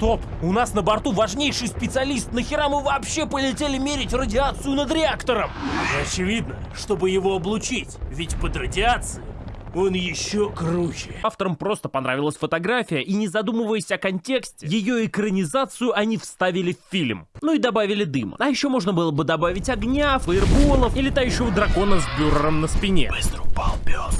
Стоп! У нас на борту важнейший специалист. Нахера мы вообще полетели мерить радиацию над реактором? Очевидно, чтобы его облучить, ведь под радиацией он еще круче. Авторам просто понравилась фотография, и не задумываясь о контексте, ее экранизацию они вставили в фильм. Ну и добавили дыма. А еще можно было бы добавить огня, фаерболов и летающего дракона с бюрером на спине. Быстро упал пес.